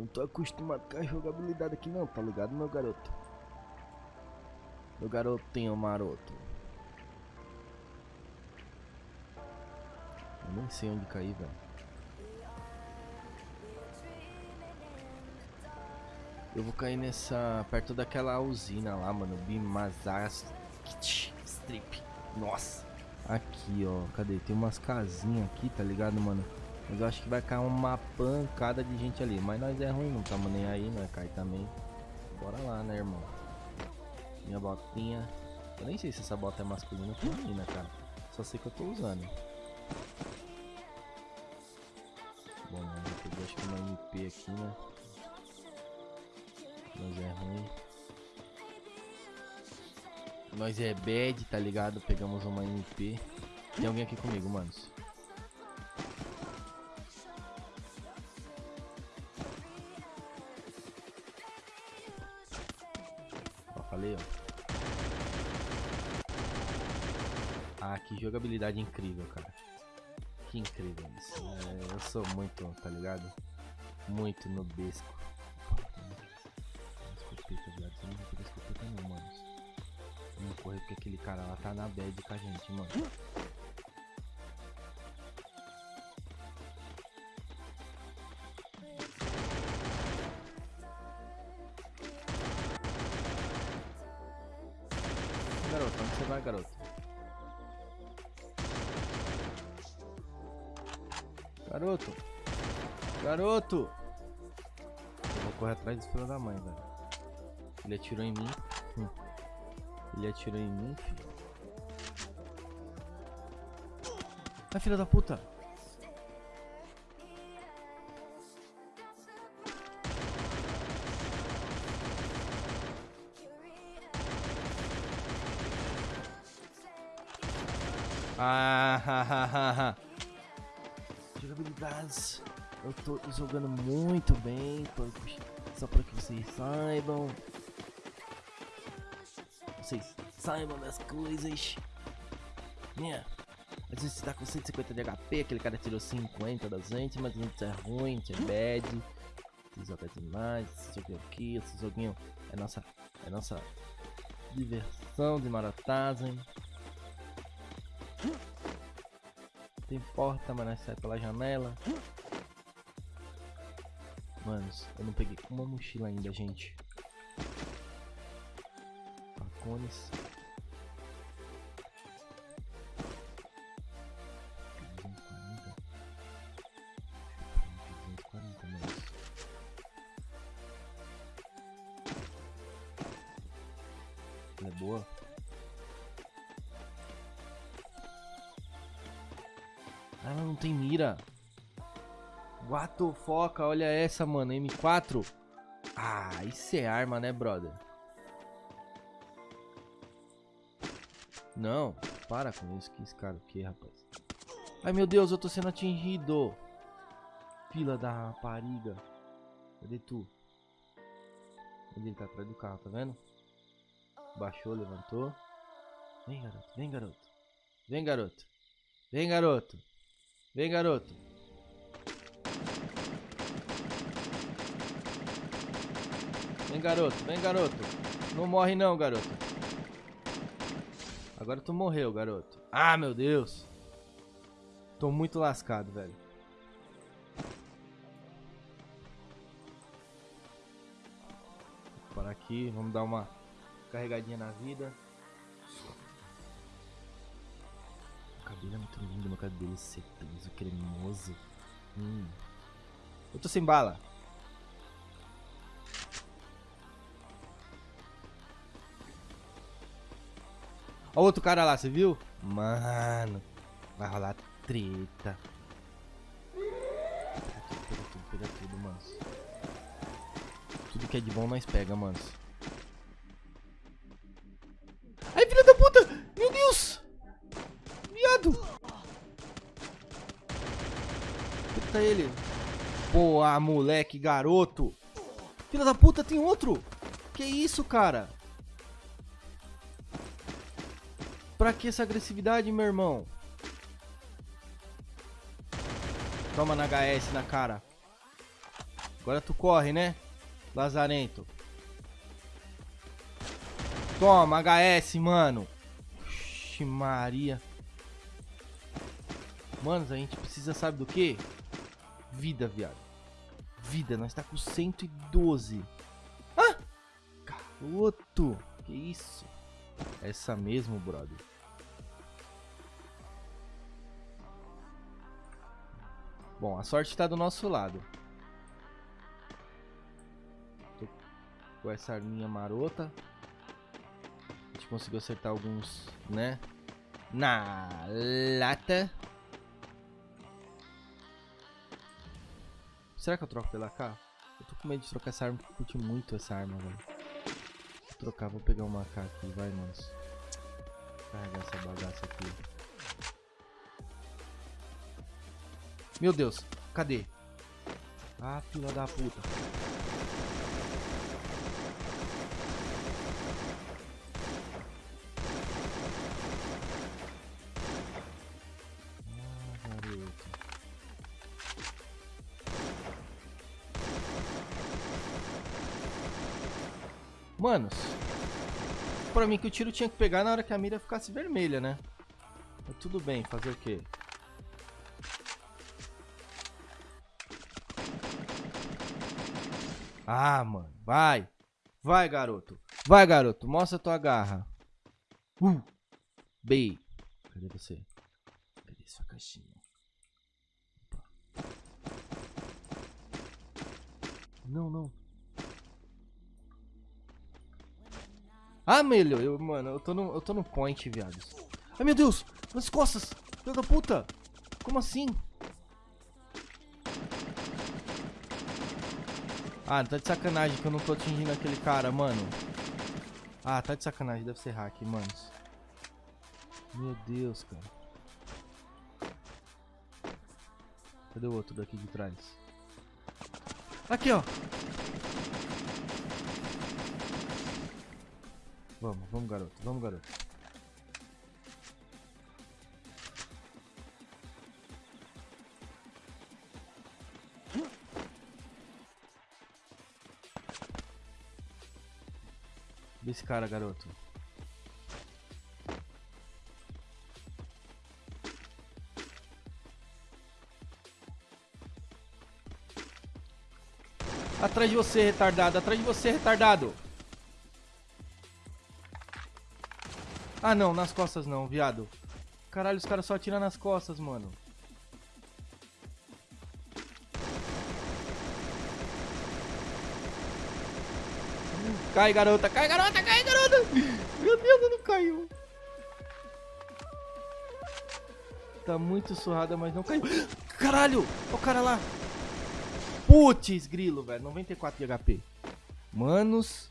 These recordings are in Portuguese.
Não tô acostumado com a jogabilidade aqui não, tá ligado, meu garoto? Meu garotinho maroto. Eu nem sei onde cair, velho. Eu vou cair nessa... Perto daquela usina lá, mano. Bimazas... Strip. Nossa. Aqui, ó. Cadê? Tem umas casinhas aqui, tá ligado, mano? Mas eu acho que vai cair uma pancada de gente ali. Mas nós é ruim, não estamos nem aí, né? Cai também. Bora lá, né, irmão? Minha botinha. Eu nem sei se essa bota é masculina ou feminina, cara. Só sei que eu tô usando. Bom, eu peguei acho que uma MP aqui, né? Mas é ruim. Nós é bad, tá ligado? Pegamos uma MP. Tem alguém aqui comigo, manos. Falei, ó. Ah, que jogabilidade incrível, cara. Que incrível isso. É, eu sou muito, tá ligado? Muito no besco. Escopeta, viado. Você não vai não, mano. Vamos correr porque aquele cara lá tá na bad com a gente, mano. Garoto, onde você vai, garoto? Garoto! Garoto! Eu vou correr atrás do filho da mãe, velho. Ele atirou em mim. Hum. Ele atirou em mim, filho. Ai, filha da puta! Ah, ha. Jogabilidades. Eu tô jogando muito bem, só para que vocês saibam. Vocês saibam das coisas. Yeah. A gente tá com 150 de HP, aquele cara tirou 50 da gente, mas gente é ruim, é bad. Esse jogo é demais, esse joguinho aqui, esse joguinho é nossa, é nossa diversão de maratazem. Tem porta, mas sai pela janela. Manos, eu não peguei uma mochila ainda, gente. Pacones. É boa. Ela não tem mira. What the fuck? Olha essa, mano. M4. Ah, isso é arma, né, brother? Não, para com isso. Que esse cara o que, rapaz? Ai, meu Deus, eu tô sendo atingido. Fila da rapariga. Cadê tu? Ele tá atrás do carro, tá vendo? Baixou, levantou. Vem, garoto. Vem, garoto. Vem, garoto. Vem, garoto. Vem, garoto. Vem, garoto. Vem, garoto. Não morre não, garoto. Agora tu morreu, garoto. Ah, meu Deus. Tô muito lascado, velho. Vou parar aqui. Vamos dar uma carregadinha na vida. Cabelo é muito lindo, meu cabelo sedoso, cremoso. Hum. Eu tô sem bala. Olha outro cara lá, você viu? Mano, vai rolar treta. Pega tudo, pega tudo, pega tudo, mano. Tudo que é de bom nós pega, mano. Boa, moleque, garoto. Filha da puta, tem outro. Que isso, cara? Pra que essa agressividade, meu irmão? Toma na HS na cara. Agora tu corre, né? Lazarento. Toma, HS, mano. Oxi, Maria. Manos, a gente precisa, sabe do que? Vida, viado. Vida, nós tá com 112. Ah! Garoto! Que isso? Essa mesmo, brother. Bom, a sorte tá do nosso lado. Tô com essa arminha marota. A gente conseguiu acertar alguns, né? Na lata. Será que eu troco pela AK? Eu tô com medo de trocar essa arma porque eu curti muito essa arma, velho. Vou trocar, vou pegar uma AK aqui, vai, manos. Carregar essa bagaça aqui. Meu Deus, cadê? Ah, filha da puta. Manos, pra mim que o tiro tinha que pegar na hora que a mira ficasse vermelha, né? Mas tudo bem, fazer o quê? Ah, mano. Vai. Vai, garoto. Vai, garoto. Mostra tua garra. Uh. B. Cadê você? Cadê sua caixinha? Não, não. Ah, melhor. Eu, mano, eu tô no, eu tô no point, viados. Ai, meu Deus. Nas costas. Filho da puta. Como assim? Ah, tá de sacanagem que eu não tô atingindo aquele cara, mano. Ah, tá de sacanagem, deve ser hack, manos. Meu Deus, cara. Cadê o outro daqui de trás? Aqui, ó. Vamos, vamos, garoto. Vamos, garoto. Desse cara, garoto. Atrás de você, retardado. Atrás de você, retardado. Ah, não. Nas costas não, viado. Caralho, os caras só atiram nas costas, mano. Cai, garota. Cai, garota. Cai, garota. Meu Deus, não caiu. Tá muito surrada, mas não caiu. Caralho. Olha o cara lá. Putz, grilo, velho. 94 de HP. Manos.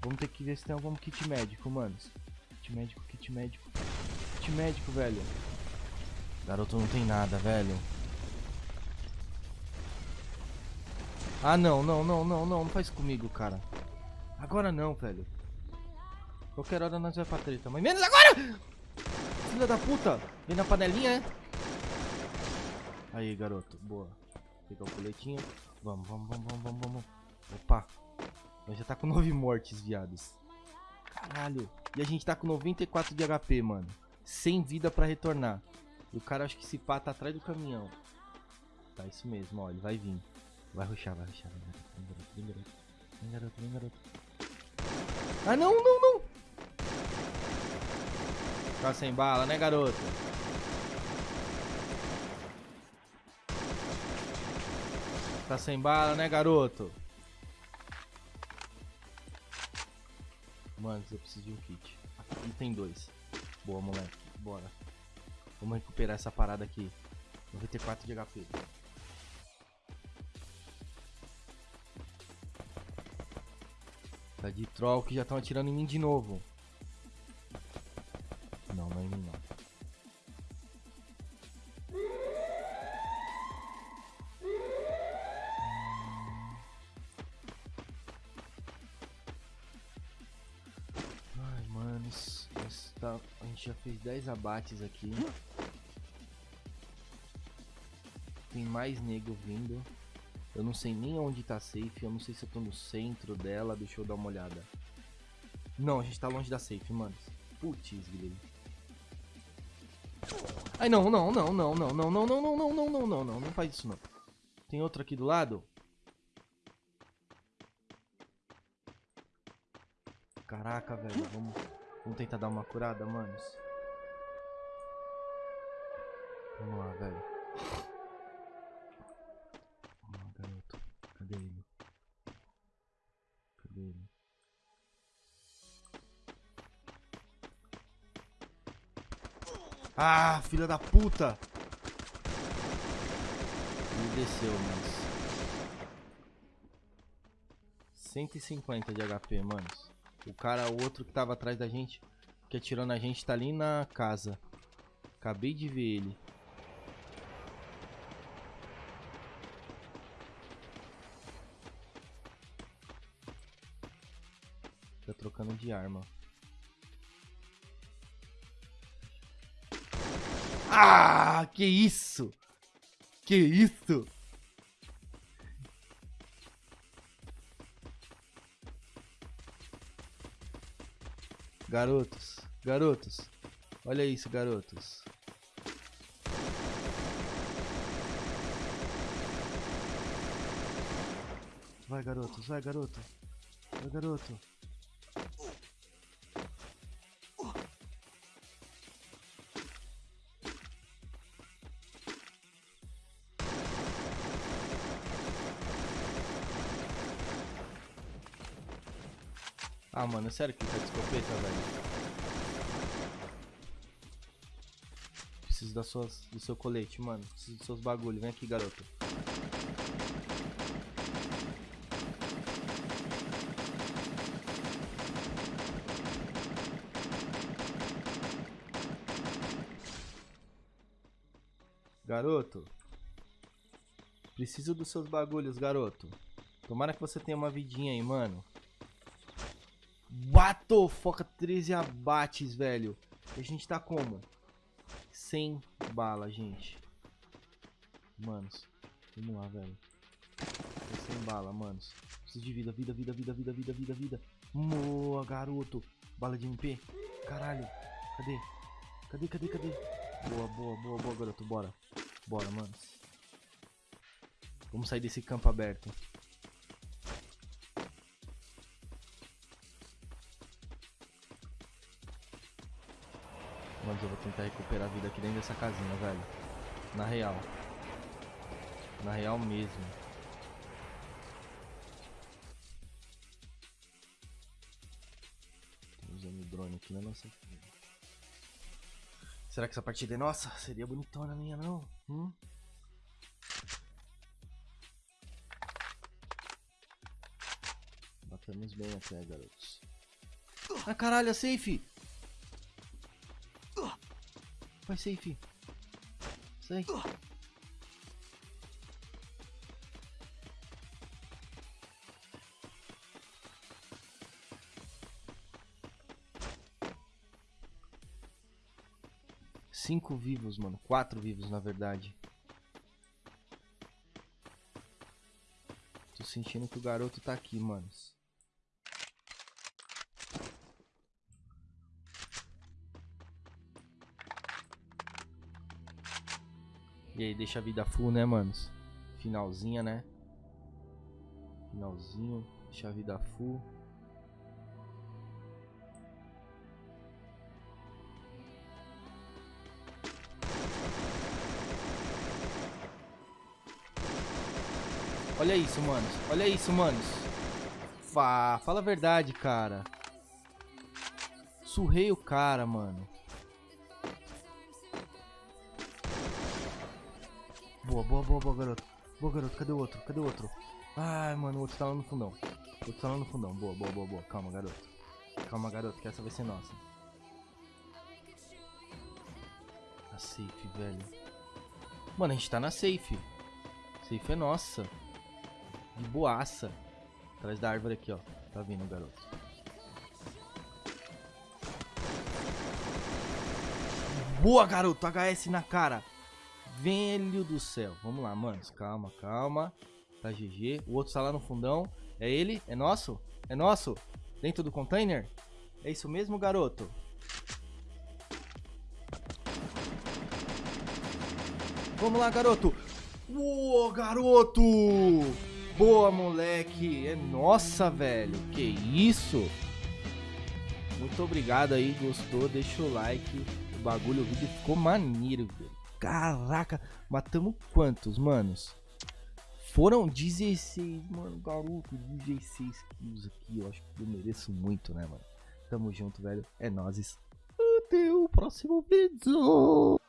Vamos ter que ver se tem algum kit médico, manos. Kit médico, kit médico. Kit médico, velho. Garoto não tem nada, velho. Ah, não, não, não, não, não. Não faz comigo, cara. Agora não, velho. Qualquer hora nós vamos pra treta. Mas menos agora! Filha da puta! Vem na panelinha, é? Aí, garoto. Boa. Pegar o coletinho. Vamos, vamos, vamos, vamos, vamos, vamos. Opa. Nós já tá com 9 mortes, viados. Caralho. E a gente tá com 94 de HP, mano. Sem vida pra retornar. E o cara acho que se pá tá atrás do caminhão. Tá, isso mesmo, ó. Ele vai vir. Vai ruxar, vai ruxar. Vem garoto, vem garoto. Vem garoto, vem garoto. Ah, não, não, não. Tá sem bala, né, garoto? Tá sem bala, né, garoto? Eu preciso de um kit. Aqui tem dois. Boa, moleque. Bora. Vamos recuperar essa parada aqui. 94 de HP. Tá de troll que já estão atirando em mim de novo. Já fez 10 abates aqui. Tem mais nego vindo. Eu não sei nem onde tá safe. Eu não sei se eu tô no centro dela. Deixa eu dar uma olhada. Não, a gente tá longe da safe, mano. Putz, Guilherme. Ai, não, não, não, não, não, não, não, não, não, não, não, não, não, não, não faz isso não. Tem outro aqui do lado? Caraca, velho, vamos, vamos tentar dar uma curada, manos. Vamos lá, velho. Vamos lá, garoto. Cadê ele? Cadê ele? Ah, filha da puta! Ele desceu, mas... 150 de HP, manos. O cara, o outro que tava atrás da gente, que atirou na gente, tá ali na casa. Acabei de ver ele. Tá trocando de arma. Ah, que isso? Que isso? Garotos, garotos. Olha isso, garotos. Vai, garotos, vai, garoto. Vai, garoto. Ah, mano, sério que tá de escopeta, velho? Preciso das suas, do seu colete, mano. Preciso dos seus bagulho. Vem aqui, garoto. Garoto. Preciso dos seus bagulhos, garoto. Tomara que você tenha uma vidinha aí, mano. Bato, foca 13 abates, velho. E a gente tá como? Sem bala, gente. Manos, vamos lá, velho. Tô sem bala, manos. Preciso de vida, vida, vida, vida, vida, vida, vida, vida. Boa, garoto. Bala de MP. Caralho. Cadê? Cadê, cadê, cadê? Boa, boa, boa, boa, garoto. Bora. Bora, manos. Vamos sair desse campo aberto. Mas eu vou tentar recuperar a vida aqui dentro dessa casinha, velho. Na real. Na real mesmo. Usando o drone aqui na nossa Será que essa partida é nossa? Seria bonitona minha, não? Hum? Batemos bem até, garotos. Ah, caralho, é safe! Vai, safe. Sai. Cinco vivos, mano. Quatro vivos, na verdade. Tô sentindo que o garoto tá aqui, manos. E aí, deixa a vida full, né, manos? Finalzinha, né? Finalzinho, deixa a vida full. Olha isso, manos. Olha isso, manos. Fá, fala a verdade, cara. Surrei o cara, mano. Boa, boa, boa, boa, garoto. Boa, garoto. Cadê o outro? Cadê o outro? Ai, mano, o outro tá lá no fundão. O outro tá lá no fundão. Boa, boa, boa, boa. Calma, garoto. Calma, garoto, que essa vai ser nossa. A safe, velho. Mano, a gente tá na safe. Safe é nossa. De boaça. Atrás da árvore aqui, ó. Tá vindo, garoto. Boa, garoto. HS na cara. Velho do céu. Vamos lá, manos. Calma, calma. Tá GG. O outro tá lá no fundão. É ele? É nosso? É nosso? Dentro do container? É isso mesmo, garoto? Vamos lá, garoto. Uou, garoto! Boa, moleque. É nossa, velho. Que isso? Muito obrigado aí, gostou? Deixa o like. O bagulho, o vídeo ficou maneiro, velho. Caraca, matamos quantos, manos? Foram 16, mano, garoto, 16 kills aqui. Eu acho que eu mereço muito, né, mano? Tamo junto, velho. É nóis. Até o próximo vídeo.